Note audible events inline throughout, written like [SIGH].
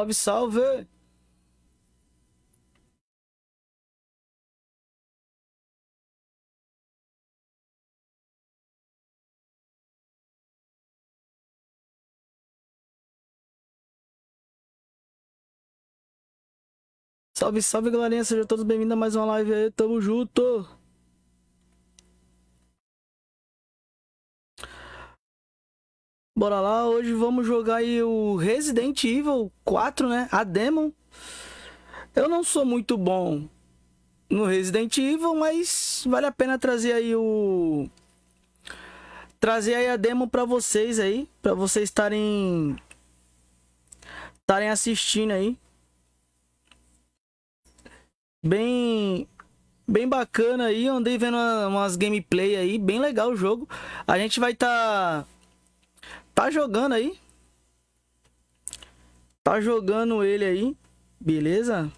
Salve, salve! Salve, salve, galerinha. Sejam todos bem-vindos a mais uma live aí. Tamo junto! Bora lá, hoje vamos jogar aí o Resident Evil 4, né? A Demon. Eu não sou muito bom no Resident Evil, mas vale a pena trazer aí o... Trazer aí a demo pra vocês aí, pra vocês estarem... Estarem assistindo aí. Bem... Bem bacana aí, andei vendo umas gameplay aí, bem legal o jogo. A gente vai estar... Tá Tá jogando aí. Tá jogando ele aí. Beleza?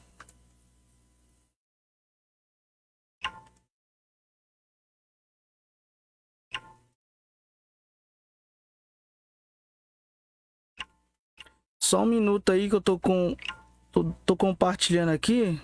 Só um minuto aí que eu tô com... Tô, tô compartilhando aqui.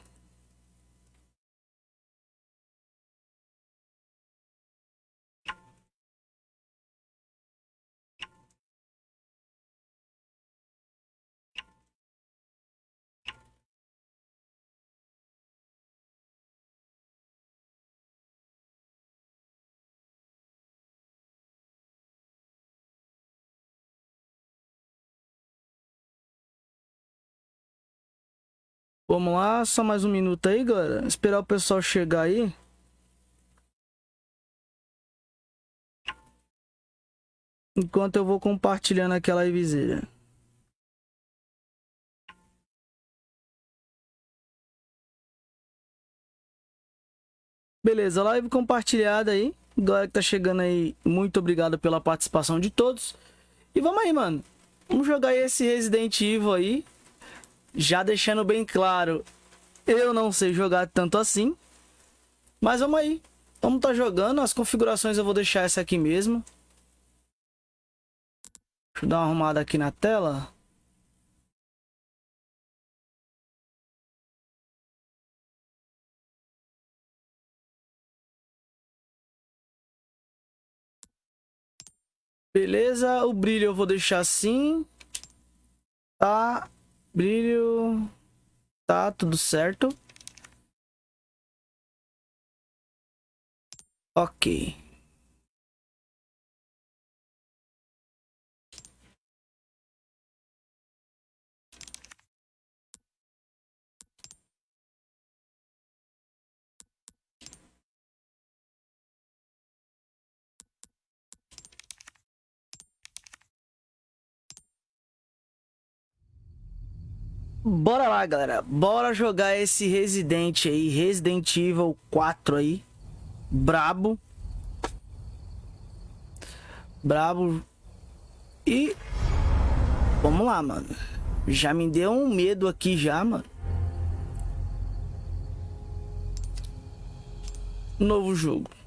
Vamos lá, só mais um minuto aí, galera. Esperar o pessoal chegar aí. Enquanto eu vou compartilhando aquela livezinha. Beleza, live compartilhada aí. Galera que tá chegando aí, muito obrigado pela participação de todos. E vamos aí, mano. Vamos jogar esse Resident Evil aí. Já deixando bem claro, eu não sei jogar tanto assim. Mas vamos aí. Vamos estar tá jogando. As configurações eu vou deixar essa aqui mesmo. Deixa eu dar uma arrumada aqui na tela. Beleza, o brilho eu vou deixar assim. Tá. Brilho. Tá tudo certo. Ok. Bora lá, galera. Bora jogar esse Resident aí. Resident Evil 4 aí. Brabo. Brabo. E... Vamos lá, mano. Já me deu um medo aqui já, mano. Novo jogo.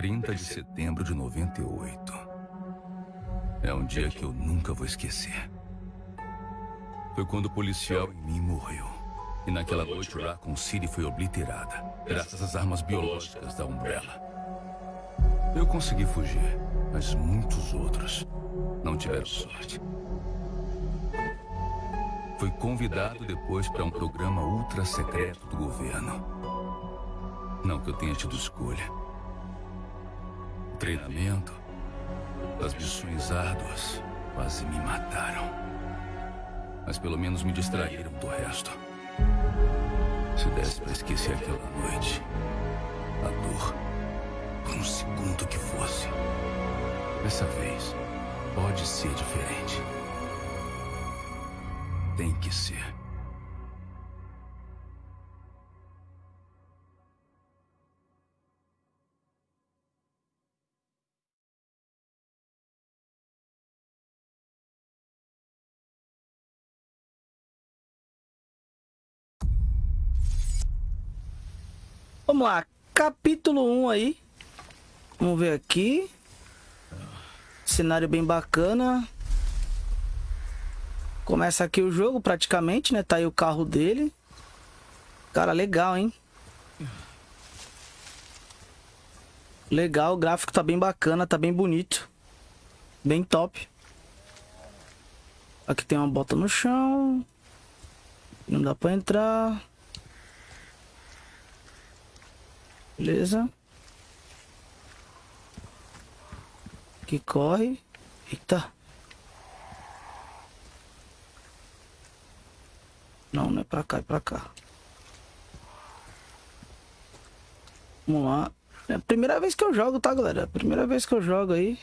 30 de setembro de 98. É um dia que eu nunca vou esquecer. Foi quando o policial em mim morreu. E naquela noite Raccoon City foi obliterada, graças às armas biológicas da Umbrella. Eu consegui fugir, mas muitos outros não tiveram sorte. Fui convidado depois para um programa ultra secreto do governo. Não que eu tenha tido escolha treinamento, as missões árduas quase me mataram. Mas pelo menos me distraíram do resto. Se desse para esquecer aquela noite, a dor, por um segundo que fosse, dessa vez pode ser diferente. Tem que ser. Vamos lá. capítulo 1 aí. Vamos ver aqui. Cenário bem bacana. Começa aqui o jogo praticamente, né? Tá aí o carro dele. Cara, legal, hein? Legal, o gráfico tá bem bacana, tá bem bonito. Bem top. Aqui tem uma bota no chão. Não dá pra entrar. Beleza. que corre. Eita. Não, não é pra cá, é pra cá. Vamos lá. É a primeira vez que eu jogo, tá, galera? Primeira vez que eu jogo aí.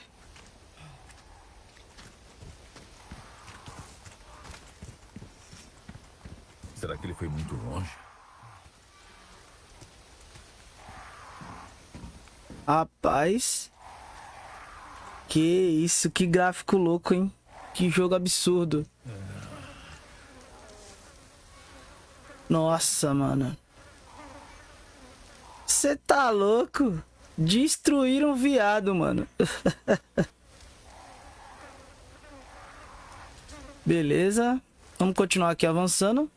Será que ele foi muito longe? Rapaz. Que isso, que gráfico louco, hein? Que jogo absurdo. Nossa, mano. Você tá louco? Destruíram o viado, mano. [LAUGHS] Beleza. Vamos continuar aqui avançando.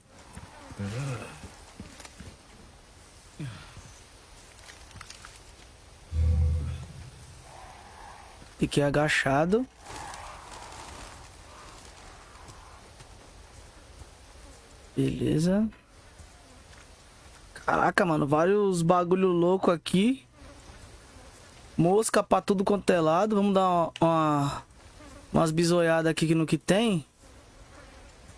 Fiquei agachado. Beleza. Caraca, mano, vários bagulho louco aqui. Mosca pra tudo quanto é lado. Vamos dar uma, uma umas bisoiadas aqui no que tem.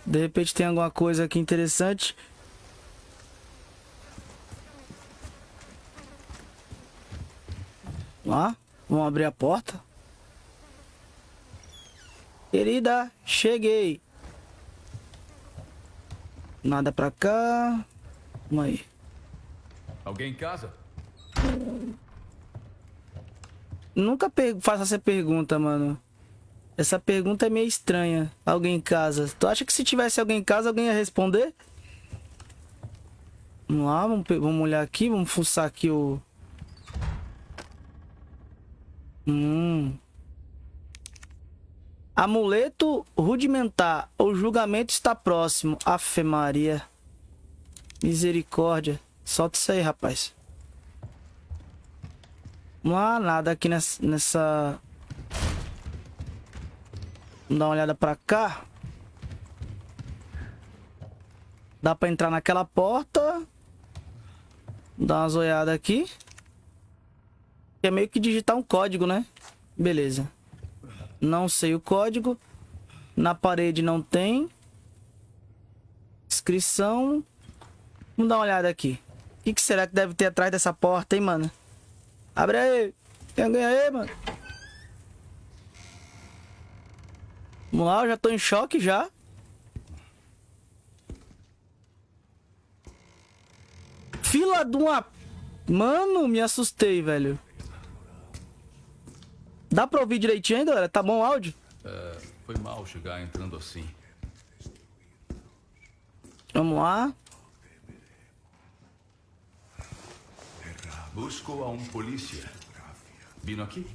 De repente tem alguma coisa aqui interessante. Lá, vamos abrir a porta. Querida, cheguei. Nada pra cá. Vamos aí. Alguém em casa? Nunca faço essa pergunta, mano. Essa pergunta é meio estranha. Alguém em casa. Tu acha que se tivesse alguém em casa, alguém ia responder? Vamos lá, vamos, vamos olhar aqui, vamos fuçar aqui o... Hum... Amuleto rudimentar. O julgamento está próximo. Afe Maria. Misericórdia. Solta isso aí, rapaz. Não há nada aqui nessa... nessa... Vamos dar uma olhada pra cá. Dá pra entrar naquela porta. Dar uma zoiada aqui. É meio que digitar um código, né? Beleza. Não sei o código. Na parede não tem. Inscrição. Vamos dar uma olhada aqui. O que, que, será que deve ter atrás dessa porta, hein, mano? Abre aí. Tem alguém aí, mano? Vamos lá, eu já tô em choque já. Fila de uma... Mano, me assustei, velho. Dá pra ouvir direitinho ainda, galera? Tá bom o áudio? É, foi mal chegar entrando assim. Vamos lá. Busco a um polícia. Vindo aqui?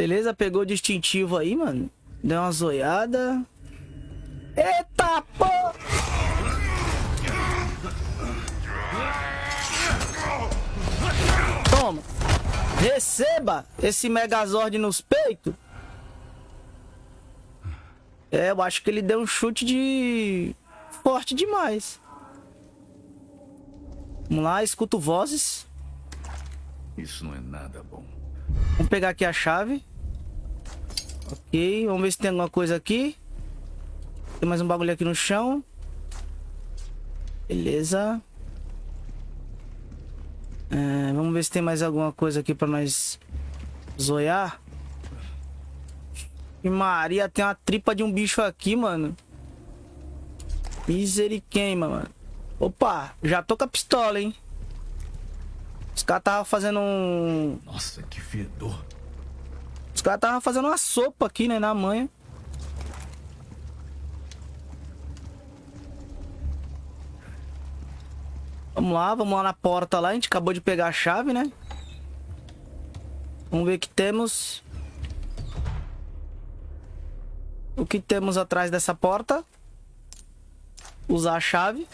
Beleza, pegou o distintivo aí, mano. Deu uma zoiada. Eita, pô! Toma. Receba esse Megazord nos peitos. É, eu acho que ele deu um chute de... Forte demais. Vamos lá, escuto vozes. Isso não é nada bom. Vamos pegar aqui a chave. Ok, vamos ver se tem alguma coisa aqui. Tem mais um bagulho aqui no chão. Beleza. É, vamos ver se tem mais alguma coisa aqui pra nós zoiar. E Maria, tem uma tripa de um bicho aqui, mano. Miseriqueima, mano. Opa, já tô com a pistola, hein. Os caras tava fazendo um. Nossa, que fedor. Os caras tava fazendo uma sopa aqui, né, na manhã. Vamos lá, vamos lá na porta lá. A gente acabou de pegar a chave, né? Vamos ver o que temos. O que temos atrás dessa porta? Usar a chave.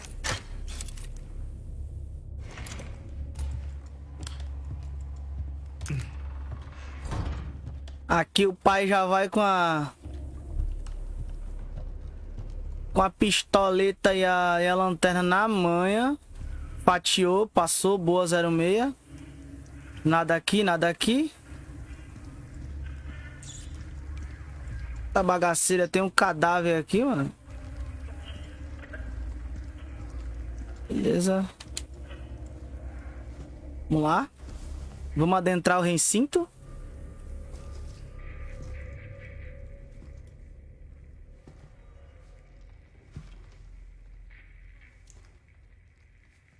Aqui o pai já vai com a... Com a pistoleta e a, e a lanterna na manha. Fatiou, passou, boa 06. Nada aqui, nada aqui. Essa bagaceira tem um cadáver aqui, mano. Beleza. Vamos lá. Vamos adentrar o recinto.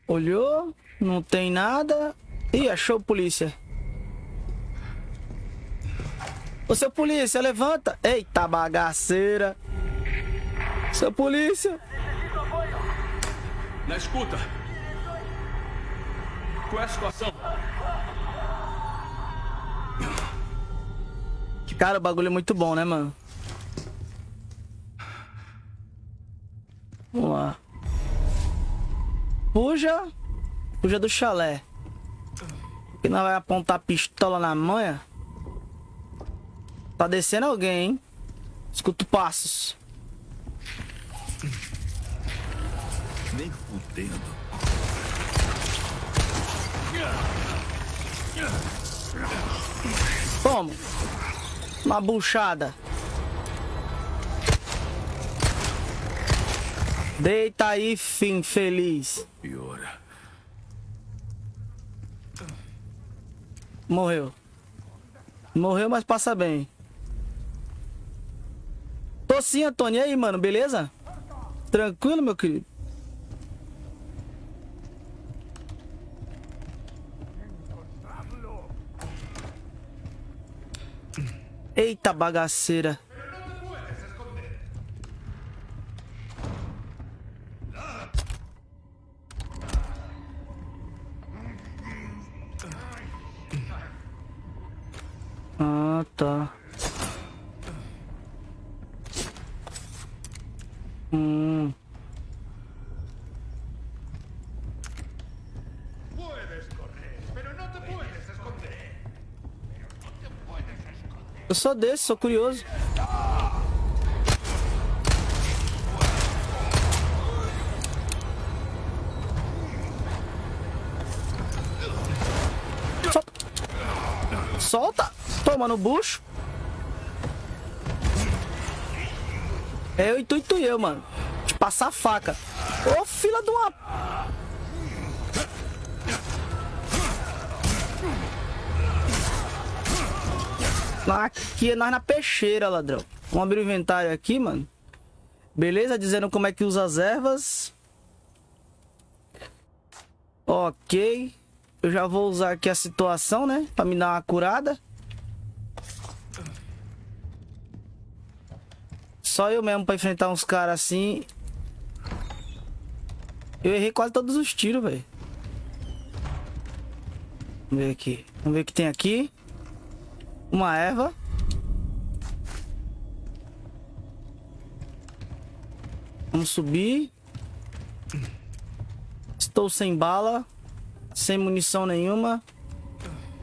Olhou, não tem nada. Ih, achou polícia. Ô, seu polícia, levanta. Eita, bagaceira. Seu polícia. Na escuta. Qual é a situação? Cara, o bagulho é muito bom, né, mano? Vamos lá. Fuja. Fuja do chalé. Que não vai apontar pistola na manha. Tá descendo alguém, hein? Escuto passos. Nem fudendo. Toma. Uma buchada. Deita aí, fim feliz. Piora. Morreu. Morreu, mas passa bem. Tô sim, Antônio. E aí, mano, beleza? Tranquilo, meu querido? Eita bagaceira. Sou desse, sou curioso. Solta. Toma no bucho. É tu e eu, mano. De passar faca. Ô, fila de uma... Aqui é nós na peixeira, ladrão. Vamos abrir o inventário aqui, mano. Beleza? Dizendo como é que usa as ervas. Ok. Eu já vou usar aqui a situação, né? Pra me dar uma curada. Só eu mesmo pra enfrentar uns caras assim. Eu errei quase todos os tiros, velho. Vamos ver aqui. Vamos ver o que tem aqui. Uma erva. Vamos subir. Estou sem bala. Sem munição nenhuma.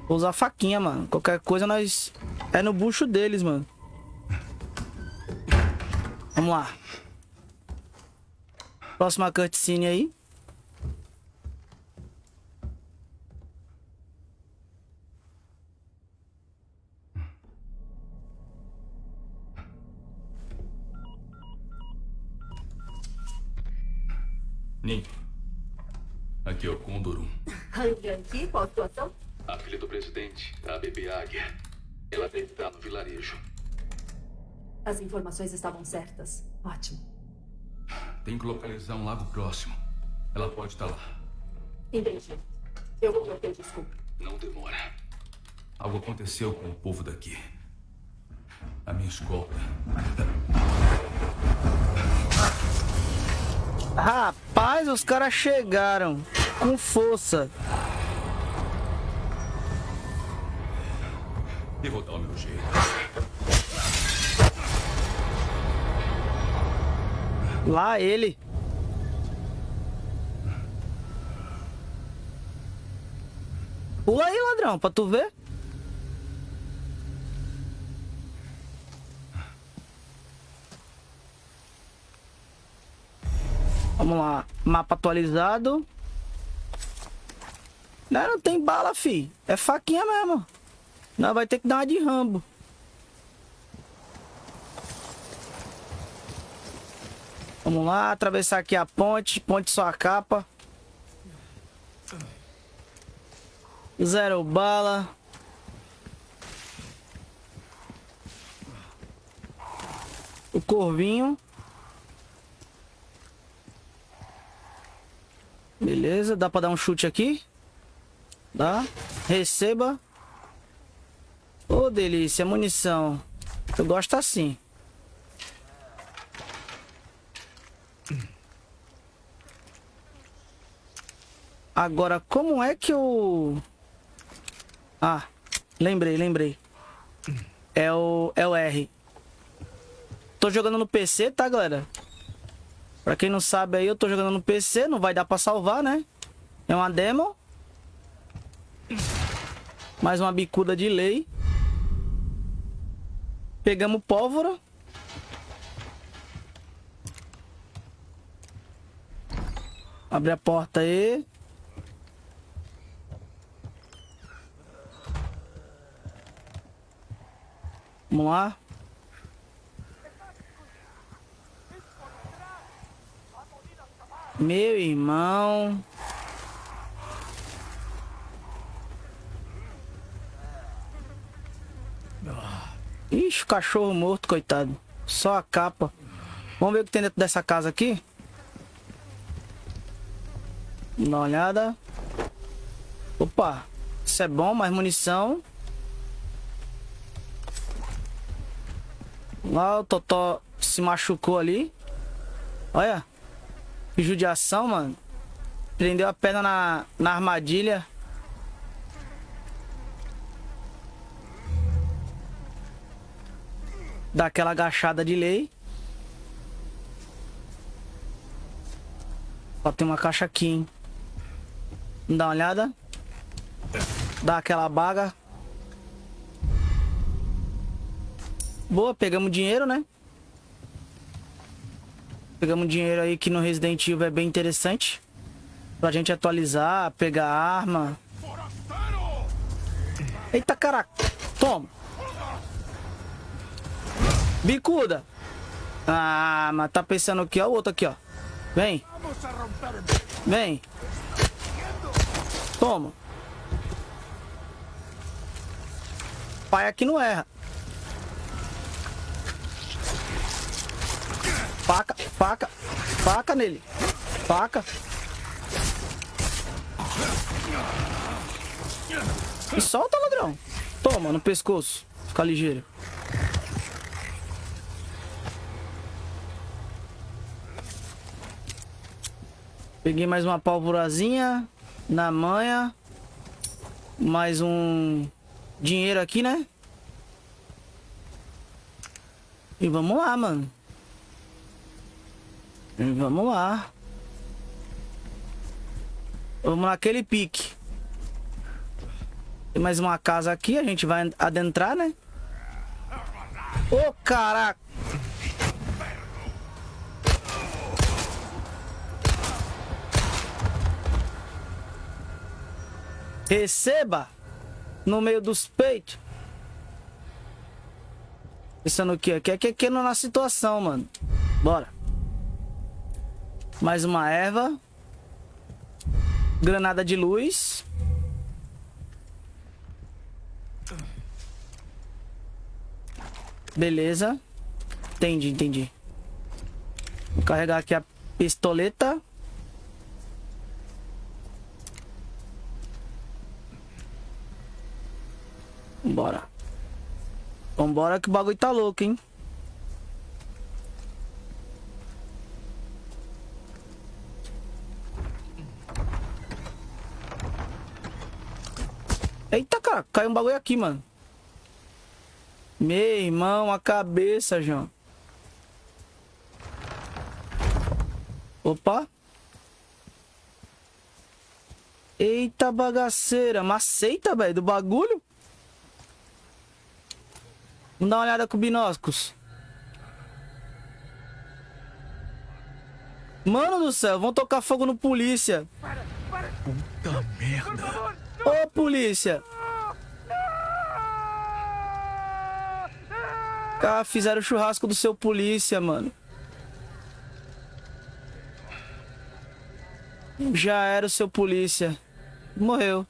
Vou usar faquinha, mano. Qualquer coisa nós... É no bucho deles, mano. Vamos lá. Próxima cutscene aí. Aqui é o Condor 1. [LAUGHS] Rangianti, qual a situação? A filha do presidente, a bebê Águia. Ela deve estar no vilarejo. As informações estavam certas. Ótimo. Tem que localizar um lago próximo. Ela pode estar lá. Entendi. Eu vou trocar desculpa. Não demora. Algo aconteceu com o povo daqui. A minha escolta. Rapaz, os caras chegaram com força. Eu vou dar o meu jeito. Lá ele. Pula aí, ladrão, pra tu ver. Vamos lá. Mapa atualizado. Não, não tem bala, fi. É faquinha mesmo. Não, vai ter que dar uma de rambo. Vamos lá, atravessar aqui a ponte. Ponte só a capa. Zero bala. O corvinho. Beleza, dá pra dar um chute aqui? Dá. Receba. Ô, oh, delícia, munição. Eu gosto assim. Agora, como é que eu... Ah, lembrei, lembrei. É o, é o R. Tô jogando no PC, tá, galera? Pra quem não sabe aí, eu tô jogando no PC, não vai dar pra salvar, né? É uma demo. Mais uma bicuda de lei. Pegamos pólvora. Abre a porta aí. Vamos lá. Meu irmão. Ixi, cachorro morto, coitado. Só a capa. Vamos ver o que tem dentro dessa casa aqui. Dá uma olhada. Opa. Isso é bom, mais munição. Lá o Totó se machucou ali. Olha. Que judiação, mano. Prendeu a perna na, na armadilha. Dá aquela agachada de lei. Ó, tem uma caixa aqui, hein. Dá uma olhada. Dá aquela baga. Boa, pegamos dinheiro, né? Pegamos dinheiro aí que no Resident Evil é bem interessante. Pra gente atualizar, pegar arma. Eita, caraca. Toma. Bicuda. Ah, mas tá pensando aqui, ó. O outro aqui, ó. Vem. Vem. Toma. Pai aqui não erra. Faca, faca, faca nele. Faca. E solta, ladrão. Toma, no pescoço. Fica ligeiro. Peguei mais uma pólvorazinha na manha. Mais um dinheiro aqui, né? E vamos lá, mano. Vamos lá. Vamos naquele pique. Tem mais uma casa aqui, a gente vai adentrar, né? Ô, oh, caraca! Receba! No meio dos peitos. Pensando o quê? Aqui é que aqui na situação, mano. Bora. Mais uma erva. Granada de luz. Beleza. Entendi, entendi. Vou carregar aqui a pistoleta. Vambora que o bagulho tá louco, hein? Eita, cara, caiu um bagulho aqui, mano. Meu irmão, a cabeça, João. Opa. Eita bagaceira, maceita, velho, do bagulho. Vamos dar uma olhada com binóculos. Mano do céu, vão tocar fogo no polícia. Puta merda. Ô, polícia. Cara, fizeram o churrasco do seu polícia, mano. Já era o seu polícia. Morreu.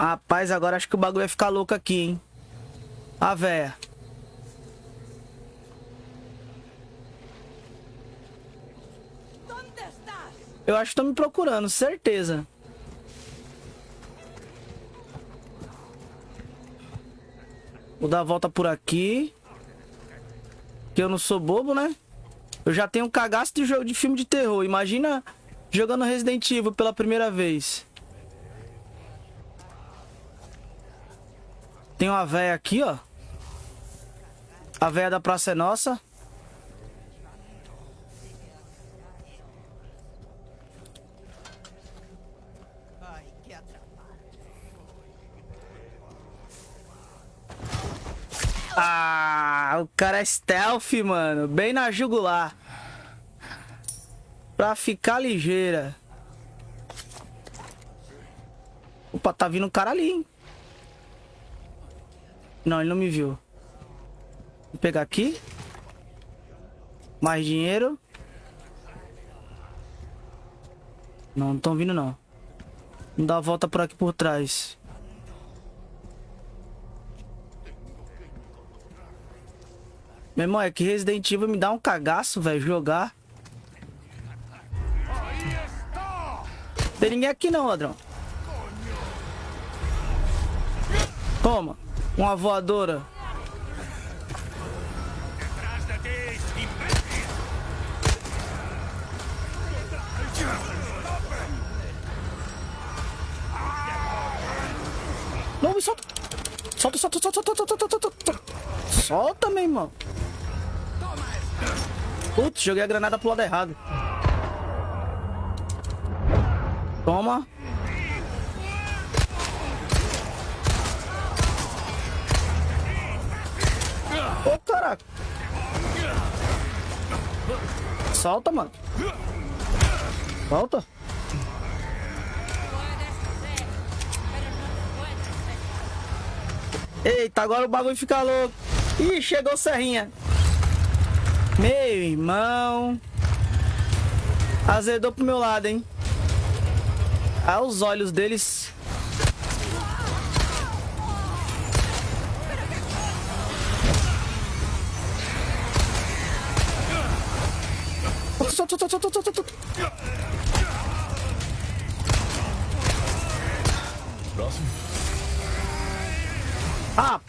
Rapaz, agora acho que o bagulho vai ficar louco aqui, hein? A véia. Eu acho que estão me procurando, certeza. Vou dar a volta por aqui. Que eu não sou bobo, né? Eu já tenho um cagaço de jogo de filme de terror. Imagina jogando Resident Evil pela primeira vez. Tem uma véia aqui, ó. A véia da Praça é Nossa. Ah, o cara é stealth, mano. Bem na jugular. Pra ficar ligeira. Opa, tá vindo um cara ali, hein? Não, ele não me viu. Vou pegar aqui. Mais dinheiro. Não, não estão vindo, não. Vamos dar a volta por aqui por trás. Meu irmão, é que Resident Evil me dá um cagaço, velho, jogar. Tem ninguém aqui não, ladrão. Toma. Uma voadora. Não, me solta. Solta, solta, solta, solta, solta, solta, solta. Solta, meu irmão. Putz, joguei a granada pro lado errado. Toma. Caraca. Solta, mano. Solta. Eita, agora o bagulho fica louco. Ih, chegou o Serrinha. Meu irmão. Azedou pro meu lado, hein? Ah, os olhos deles.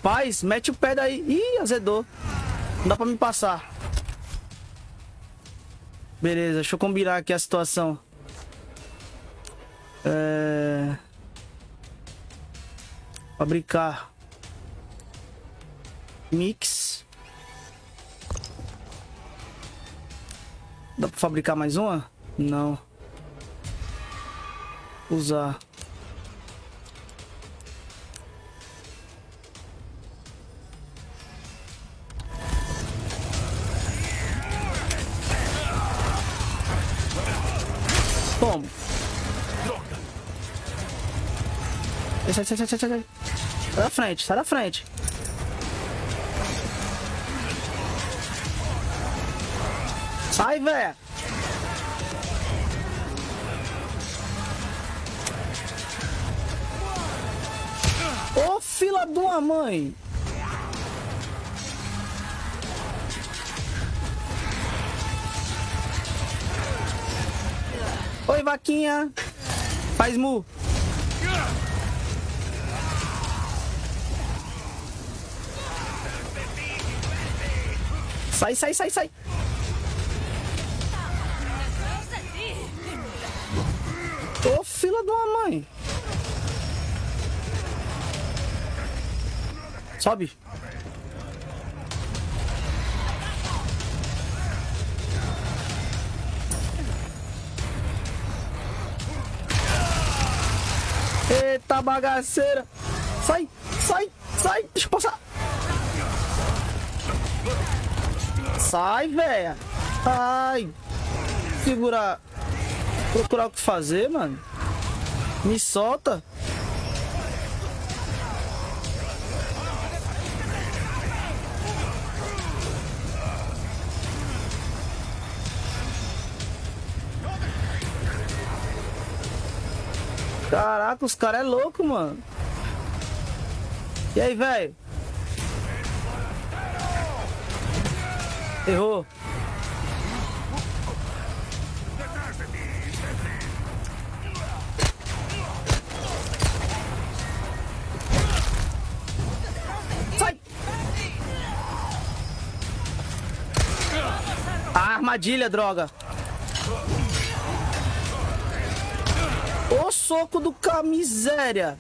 Rapaz, mete o pé daí. Ih, azedou. Não dá pra me passar. Beleza, deixa eu combinar aqui a situação. É... Fabricar. Mix. Dá pra fabricar mais uma? Não. Usar. Sai, sai, sai, sai, sai, sai. Da frente, sai da frente. Sai, velho. Ô, fila de uma mãe. Oi, vaquinha. Faz mu. Sai, sai, sai, sai. Ô, fila de uma mãe. Sobe. Eita bagaceira. Sai, sai, sai. Deixa eu passar. Sai, velho. Ai. Segurar. Procurar o que fazer, mano. Me solta. Caraca, os caras é louco, mano. E aí, velho? Errou. Sai! Ah, armadilha, droga. O soco do camiséria.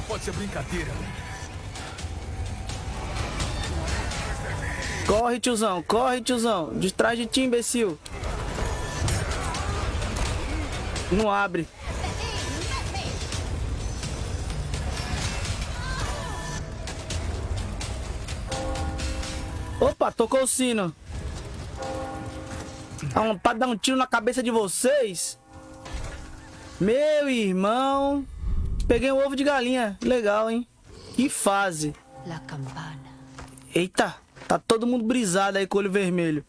Só pode ser brincadeira. Corre, tiozão, corre, tiozão. De trás de ti, imbecil. Não abre. Opa, tocou o sino. Pra dar um tiro na cabeça de vocês. Meu irmão. Peguei um ovo de galinha. Legal, hein? Que fase. La campana. Eita, tá todo mundo brisado aí com o olho vermelho.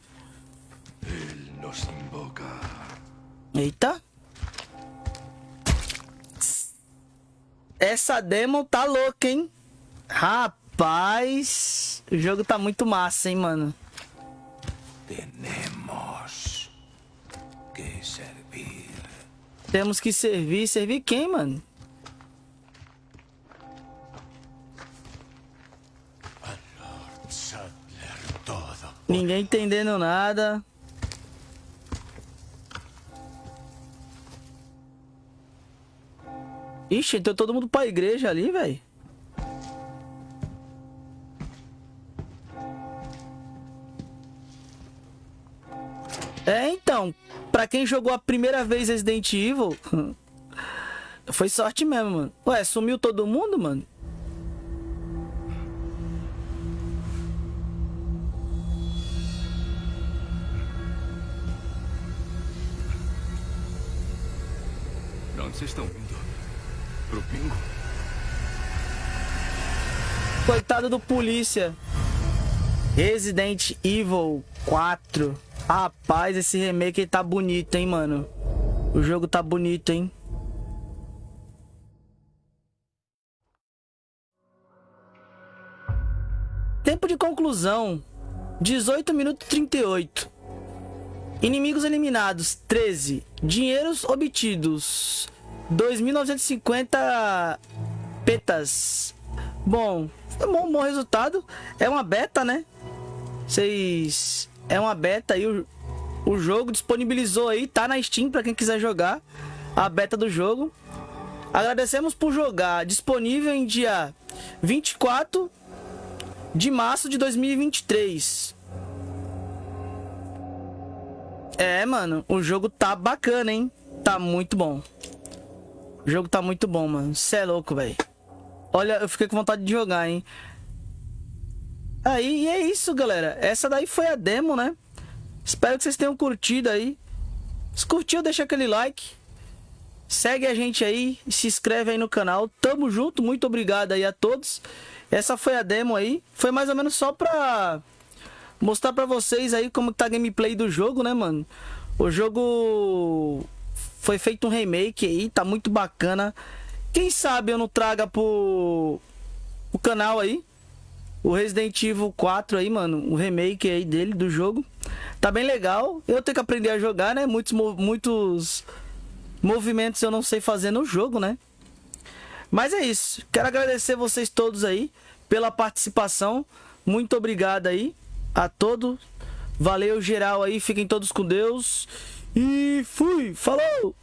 Nos invoca. Eita. Essa demo tá louca, hein? Rapaz, o jogo tá muito massa, hein, mano? Tenemos que servir. Temos que servir. Servir quem, mano? Ninguém entendendo nada. Ixi, entrou todo mundo pra igreja ali, velho. É, então, pra quem jogou a primeira vez Resident Evil, [LAUGHS] foi sorte mesmo, mano. Ué, sumiu todo mundo, mano? Vocês estão indo? Pro? Coitado do polícia. Resident Evil 4. Rapaz, esse remake tá bonito, hein, mano. O jogo tá bonito, hein. Tempo de conclusão: 18 minutos e 38. Inimigos eliminados: 13. Dinheiros obtidos: 2.950 petas. Bom, foi um bom, resultado. É uma beta, né? Vocês. É uma beta aí. O, o jogo disponibilizou aí. Tá na Steam pra quem quiser jogar. A beta do jogo. Agradecemos por jogar. Disponível em dia 24 de março de 2023. É, mano. O jogo tá bacana, hein? Tá muito bom. O jogo tá muito bom, mano. Cê é louco, velho. Olha, eu fiquei com vontade de jogar, hein? Aí, e é isso, galera. Essa daí foi a demo, né? Espero que vocês tenham curtido aí. Se curtiu, deixa aquele like. Segue a gente aí, se inscreve aí no canal. Tamo junto, muito obrigado aí a todos. Essa foi a demo aí. Foi mais ou menos só pra mostrar pra vocês aí como tá a gameplay do jogo, né, mano? O jogo foi feito um remake aí, tá muito bacana. Quem sabe eu não traga pro o canal aí o Resident Evil 4 aí, mano, o remake aí dele do jogo. Tá bem legal. Eu tenho que aprender a jogar, né? Muitos muitos movimentos eu não sei fazer no jogo, né? Mas é isso. Quero agradecer vocês todos aí pela participação. Muito obrigado aí a todos. Valeu geral aí, fiquem todos com Deus. E fui, falou!